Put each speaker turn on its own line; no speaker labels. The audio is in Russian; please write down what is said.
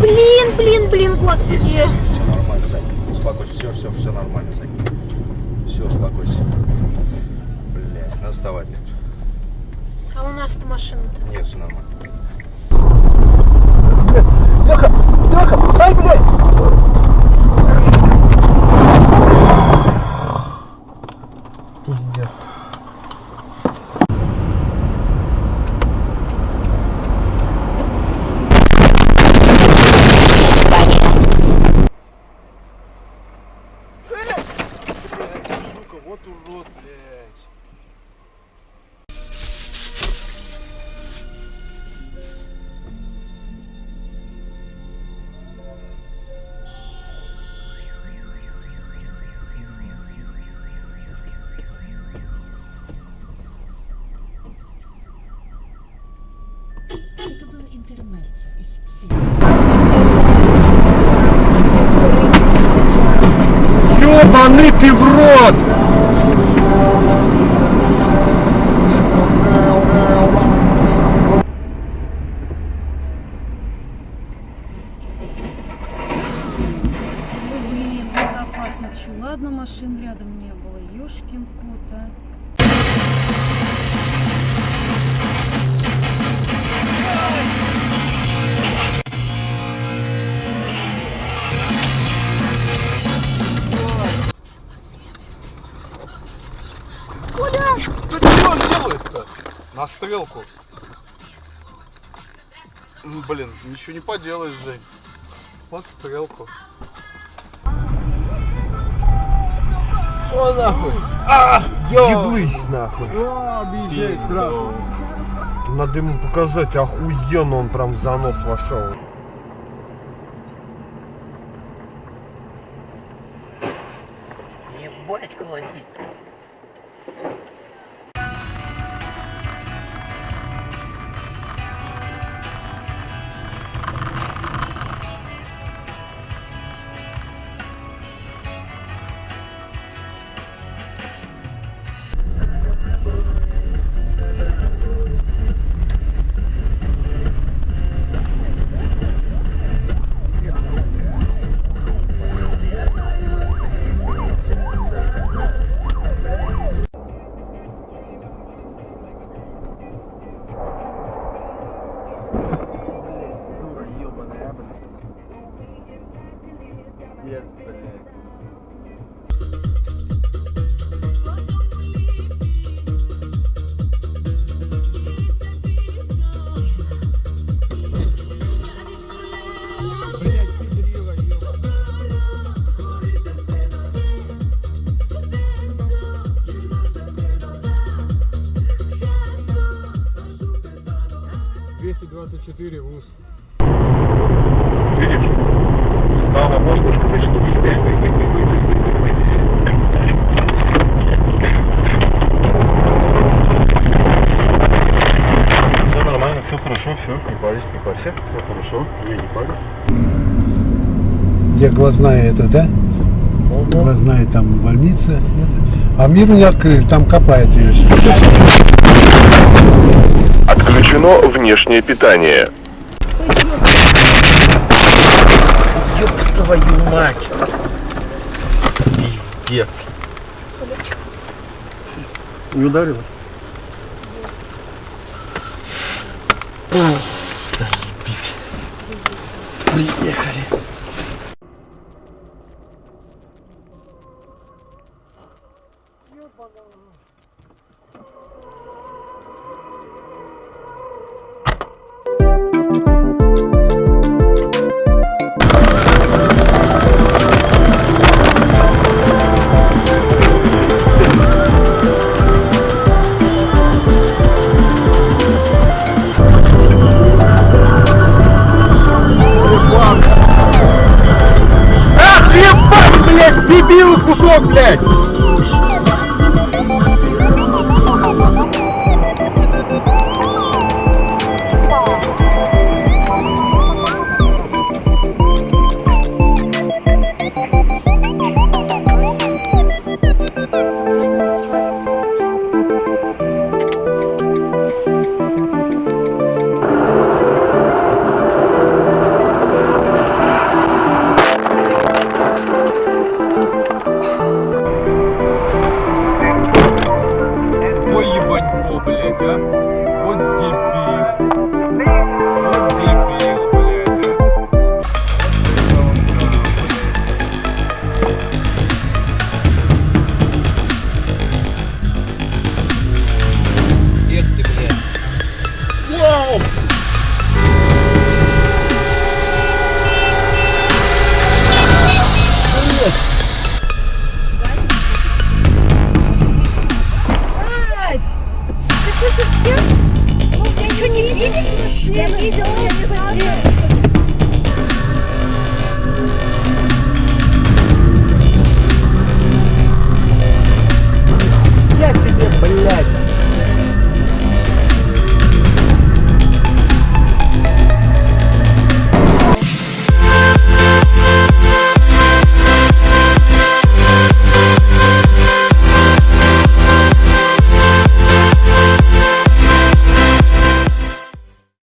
Блин, блин, блин, господи.
Все нормально, Сань. Успокойся. Все, все, все нормально, Сань. Все, успокойся. Блять, надо вставать.
А у нас-то машина-то.
Нет, все нормально.
Леха,
вот блядь.
Ёбаный ты в рот!
Ой, блин, Чё, ладно, машин рядом не было. Ёшкин кот, а.
Что что он делает-то? На стрелку. Блин, ничего не поделаешь, Жень. Вот стрелку.
О, нахуй! А, Еблысь, нахуй!
Объезжай
сразу. Надо ему показать, охуенно он прям в занос вошел.
Ебать колотить.
Видишь? Стало можно сказать, что Все нормально, все хорошо, все, не парься, не парься, все хорошо, я не парюсь.
Где глазная это, да? Глазная там больница. А мир не открыли, там копают ее.
Отключено внешнее питание.
Ёб твою мать.
Пиздец. Не ударило?
Приехали.
Блядь, дебил кусок, блядь!